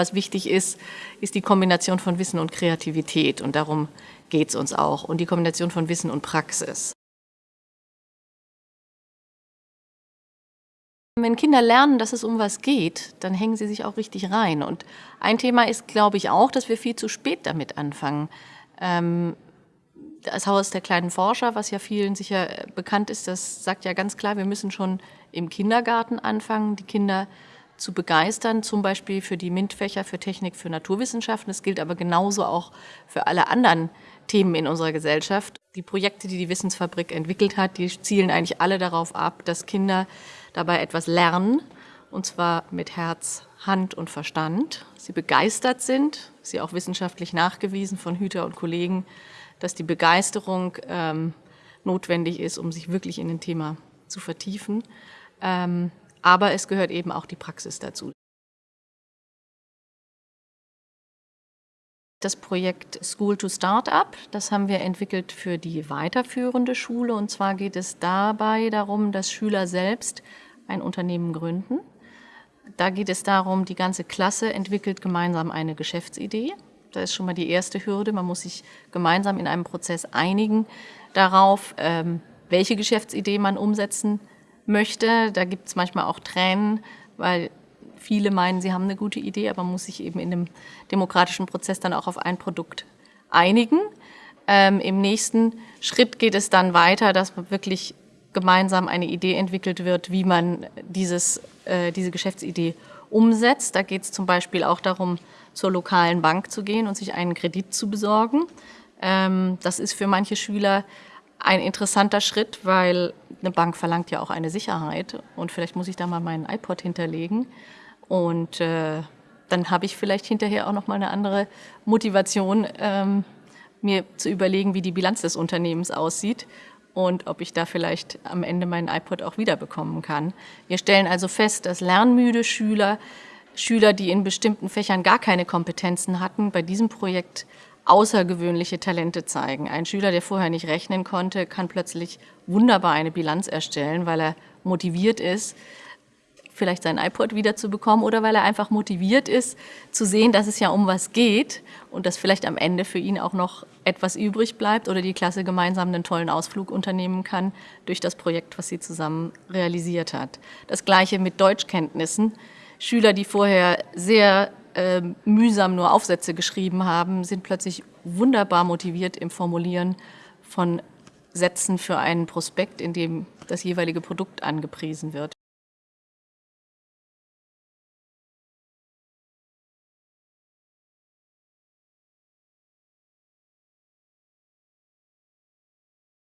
Was wichtig ist, ist die Kombination von Wissen und Kreativität und darum geht es uns auch und die Kombination von Wissen und Praxis. Wenn Kinder lernen, dass es um was geht, dann hängen sie sich auch richtig rein. Und ein Thema ist, glaube ich, auch, dass wir viel zu spät damit anfangen. Ähm, das Haus der kleinen Forscher, was ja vielen sicher bekannt ist, das sagt ja ganz klar, wir müssen schon im Kindergarten anfangen, die Kinder zu begeistern, zum Beispiel für die MINT-Fächer, für Technik, für Naturwissenschaften. Das gilt aber genauso auch für alle anderen Themen in unserer Gesellschaft. Die Projekte, die die Wissensfabrik entwickelt hat, die zielen eigentlich alle darauf ab, dass Kinder dabei etwas lernen, und zwar mit Herz, Hand und Verstand. Sie begeistert sind, sie auch wissenschaftlich nachgewiesen von Hüter und Kollegen, dass die Begeisterung ähm, notwendig ist, um sich wirklich in ein Thema zu vertiefen. Ähm, aber es gehört eben auch die Praxis dazu. Das Projekt School to Startup, das haben wir entwickelt für die weiterführende Schule. Und zwar geht es dabei darum, dass Schüler selbst ein Unternehmen gründen. Da geht es darum, die ganze Klasse entwickelt gemeinsam eine Geschäftsidee. Da ist schon mal die erste Hürde. Man muss sich gemeinsam in einem Prozess einigen darauf, ähm, welche Geschäftsidee man umsetzen möchte. Da gibt es manchmal auch Tränen, weil viele meinen, sie haben eine gute Idee, aber man muss sich eben in dem demokratischen Prozess dann auch auf ein Produkt einigen. Ähm, Im nächsten Schritt geht es dann weiter, dass man wirklich gemeinsam eine Idee entwickelt wird, wie man dieses, äh, diese Geschäftsidee umsetzt. Da geht es zum Beispiel auch darum, zur lokalen Bank zu gehen und sich einen Kredit zu besorgen. Ähm, das ist für manche Schüler ein interessanter Schritt, weil eine Bank verlangt ja auch eine Sicherheit und vielleicht muss ich da mal meinen iPod hinterlegen und äh, dann habe ich vielleicht hinterher auch noch mal eine andere Motivation, ähm, mir zu überlegen, wie die Bilanz des Unternehmens aussieht und ob ich da vielleicht am Ende meinen iPod auch wiederbekommen kann. Wir stellen also fest, dass lernmüde Schüler, Schüler, die in bestimmten Fächern gar keine Kompetenzen hatten, bei diesem Projekt außergewöhnliche Talente zeigen. Ein Schüler, der vorher nicht rechnen konnte, kann plötzlich wunderbar eine Bilanz erstellen, weil er motiviert ist, vielleicht sein iPod wiederzubekommen oder weil er einfach motiviert ist, zu sehen, dass es ja um was geht und dass vielleicht am Ende für ihn auch noch etwas übrig bleibt oder die Klasse gemeinsam einen tollen Ausflug unternehmen kann durch das Projekt, was sie zusammen realisiert hat. Das Gleiche mit Deutschkenntnissen. Schüler, die vorher sehr äh, mühsam nur Aufsätze geschrieben haben, sind plötzlich wunderbar motiviert im Formulieren von Sätzen für einen Prospekt, in dem das jeweilige Produkt angepriesen wird.